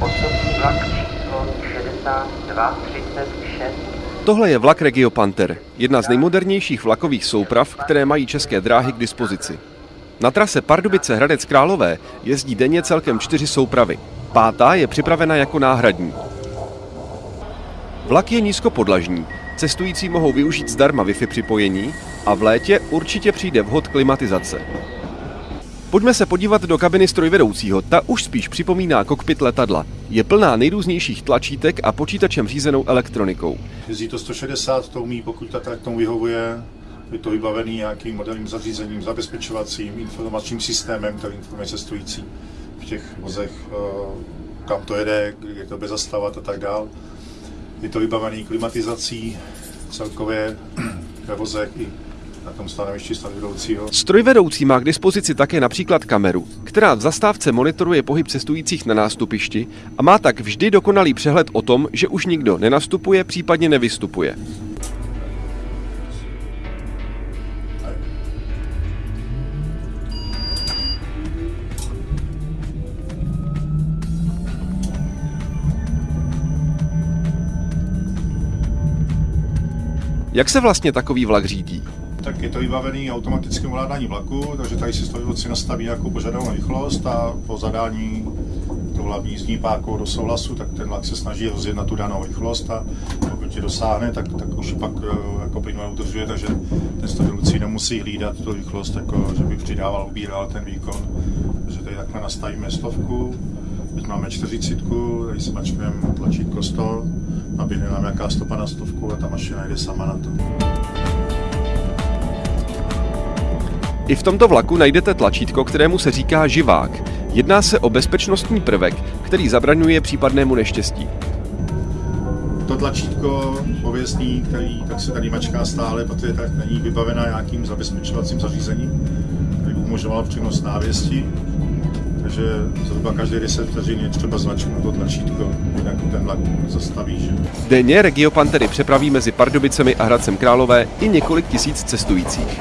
osobní vlak číslo 6236. Tohle je vlak Regio Panther, jedna z nejmodernějších vlakových souprav, které mají české dráhy k dispozici. Na trase Pardubice Hradec Králové jezdí denně celkem čtyři soupravy. Pátá je připravena jako náhradní. Vlak je nízkopodlažní, cestující mohou využít zdarma Wi-Fi připojení a v létě určitě přijde vhod klimatizace. Pojďme se podívat do kabiny strojvedoucího, ta už spíš připomíná kokpit letadla. Je plná nejrůznějších tlačítek a počítačem řízenou elektronikou. Jezdí to 160, to umí, pokud ta trať tomu vyhovuje. Je to vybavený nějakým moderním zařízením, zabezpečovacím, informačním systémem, který informuje cestující v těch vozech, eh, kam to jede, kde to bude zastavovat a tak dál. Je to vybavený klimatizací celkově ve vozech i na tom stanovišti strojvedoucího. Strojvedoucí má k dispozici také například kameru, která v zastávce monitoruje pohyb cestujících na nástupišti a má tak vždy dokonalý přehled o tom, že už nikdo nenastupuje, případně nevystupuje. Jak se vlastně takový vlak řídí? Tak je to vybavený automatickým ovládání vlaku, takže tady si strojvedoucí nastaví nějakou požadovanou rychlost a po zadání to hlavní jízdní pákou do souhlasu, tak ten vlak se snaží rozjet na tu danou rychlost a pokud ji dosáhne, tak, tak už pak eh, jako plynule udržuje, takže ten strojvedoucí nemusí hlídat tu rychlost, jako, že by přidával, ubíral ten výkon. Takže tady takhle nastavíme stovku, teď máme čtyřicítku, tady smačkujeme tlačítko 100, nabídne nám nějaká stopa na stovku a ta mašina jde sama na to. I v tomto vlaku najdete tlačítko, kterému se říká živák. Jedná se o bezpečnostní prvek, který zabraňuje případnému neštěstí. To tlačítko pověstný, který tak se tady mačká stále, protože tak není vybavená nějakým zabezpečovacím zařízením, který by umožňoval přenos návěstí. Takže zhruba každé 10 vteřin je třeba zmačknout to tlačítko, jinak ten vlak zastaví. Že? Denně Regio Pantery přepraví mezi Pardubicemi a Hradcem Králové i několik tisíc cestujících.